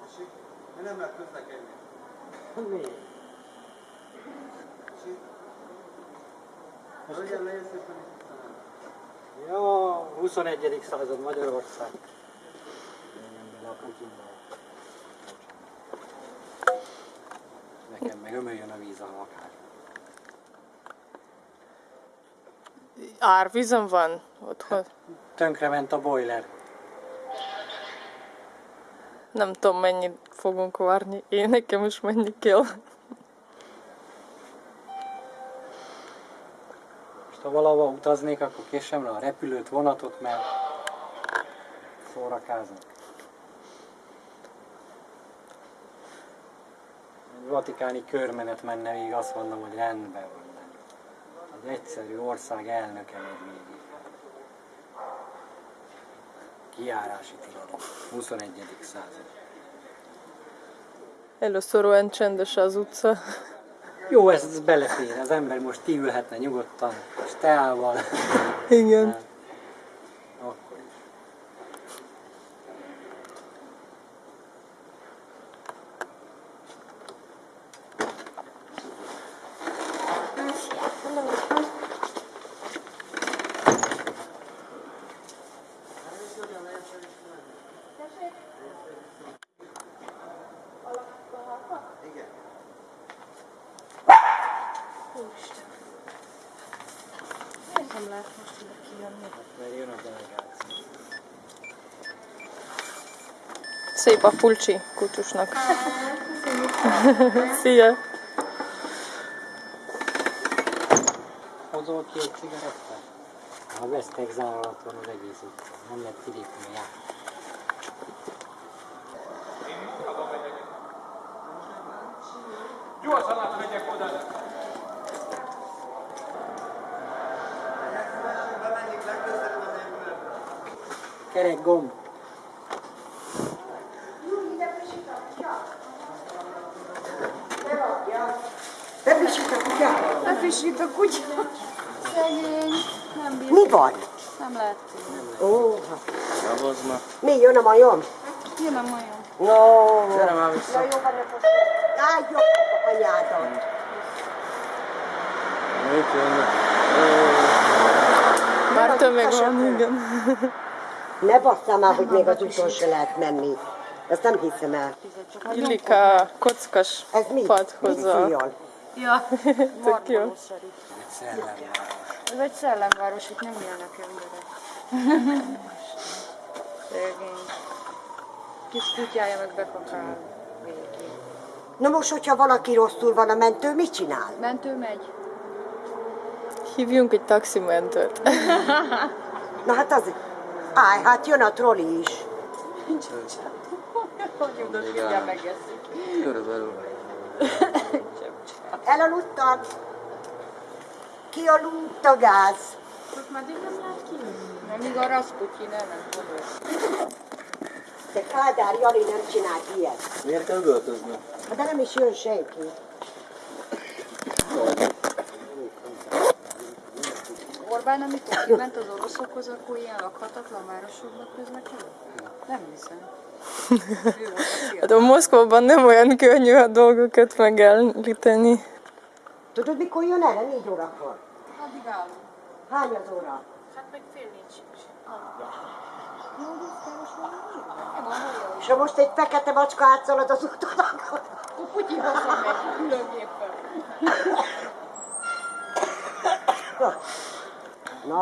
ماشي؟ من امرك تنسى كلمه. ماشي؟ És visszamenni. Ja, 21. század Magyarország. Nekem meg ömöljön a víz a lakás. Árvízom van otthon. Tönkrement a boiler. Nem tudom, mennyit fogunk várni. Én nekem is menni kell. Ha valahova utaznék, akkor késem rá a repülőt, vonatot, mert szórakázok. Egy vatikáni körmenet menne végig, azt mondom, hogy rendben van. Egy egyszerű ország elnöke megy végig. Kiárási tilalom. 21. század. Először olyan csendes az utca. Jó, ez, ez belefér. Az ember most kiülhetne nyugodtan, és teával. Igen. Akkor is. Igen. Nem lehet most ide kijönni. Mert jön a delegáció. Szép a pulcsi kutyusnak. Szia! Hozol ki egy cigarettát? A vesztek zárat van az egész utcán. Nem lehet kilépni a. Gyorsan átmegyek oda. Kerek gomb. Befrissít a kutya? Befrissít a kutya. Szegény. Nem bír. Mi van? Nem lehet. Ó, mi jön a majom? Jön a majom. No. Gyere már vissza. Ja, jó van, ne fosd. Á, jó, anyádat. Már tömeg van, igen. Ne basszál már, hogy még az úton se lehet menni. Ezt nem hiszem el. Illik a kockas Ez mi? padhoz a... Ja. Tök jó. Barbarosari. Egy szellem. Ez egy szellemváros, itt nem élnek emberek. Szegény. Kis kutyája meg bekakál végig. Na most, hogyha valaki rosszul van a mentő, mit csinál? Mentő megy. Hívjunk egy taximentőt. Na hát az... Állj, hát jön a troli is. Hogy oda figyel megeszik. Elaludtam. Kialudt a gáz. Most meddig nem lehet kijönni? Amíg a Rasputin el nem fog. De Kádár Jani nem csinált ilyet. Miért kell üvöltözni? Hát De nem is jön senki. Orbán, amikor kiment az oroszokhoz, akkor ilyen lakhatatlan városokba közlekedett? Nem hiszem. Hát a Moszkvában nem olyan könnyű a dolgokat megállítani. Tudod, mikor jön erre? Négy órakor. Addig állunk. Hány az óra? Hát meg fél a hajó. És ha most egy fekete macska átszalad az úton, akkor... Putyin hazamegy különgéppel.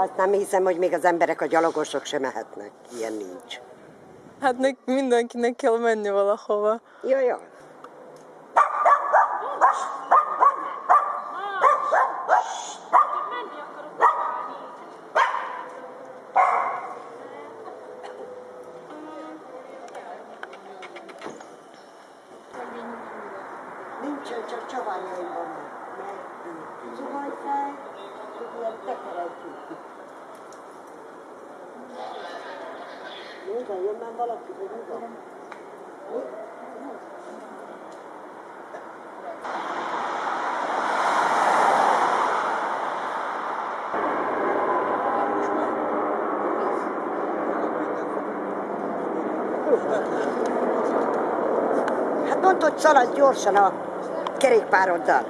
Azt nem hiszem, hogy még az emberek, a gyalogosok sem mehetnek. Ilyen nincs. Hát nek, mindenkinek kell menni valahova. Jó, jó. Nincsen, csak csavárjaim vannak. Mert zuhanyfej, ilyen ide jön már valaki, hogy mi van? Hát hogy szaladj gyorsan a kerékpároddal.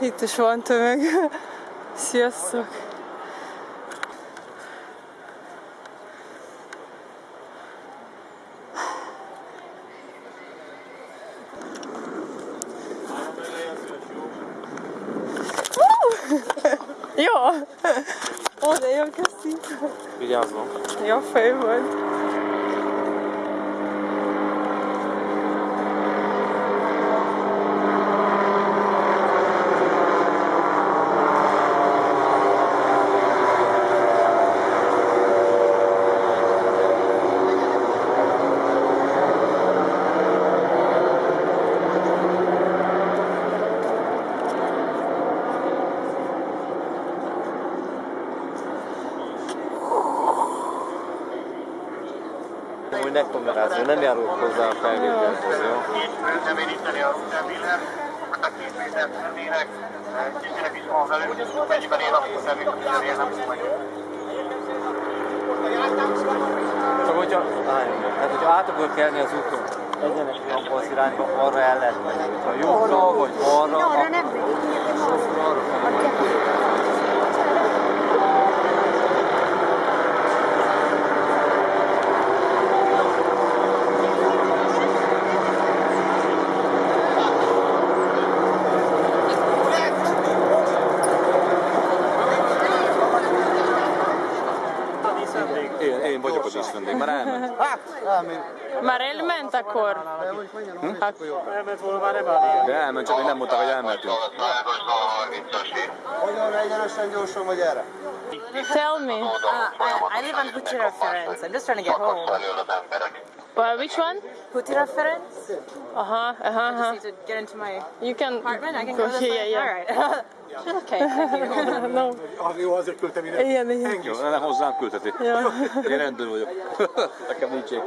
Itt is van tömeg. Sziasztok! Jó! De jó, köszi! Vigyázzon. Jó fej volt. Hogy ne kamerázni, nem járunk hozzá a felvételhez, jó? Bemeríteni a rúterviller, a két méter tennének, kicsinek is van velük, mennyiben ér, akkor természetesen nem majd. Csak hogyha, álljon meg. hát hogyha át akar kelni az úton, egyenes abban az irányba, arra el lehet menni. Ha jobbra vagy arra, Arra nem megyünk, nekem az. arra Már elment akkor? Hát, De elment, csak még nem mondták, hogy elmentünk. Ágazva a 30-as Hogyan egyenesen gyorsan vagy erre? tell me. Uh, I live on Hutira Ferenc. I'm just trying to get home. felől. Well, which one? Hutira Ferenc? Uh-huh, uh-huh, Just uh-huh. need to get into my You can apartment. I can go go this here, yeah, yeah. right. okay, you. no. Jó, azért küldtem ide. Igen, igen. Jó, nem hozzám küldheti. Ja. Én rendőr vagyok. Nekem nincs ég.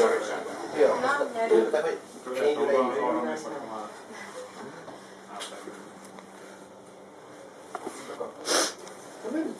どういうこと?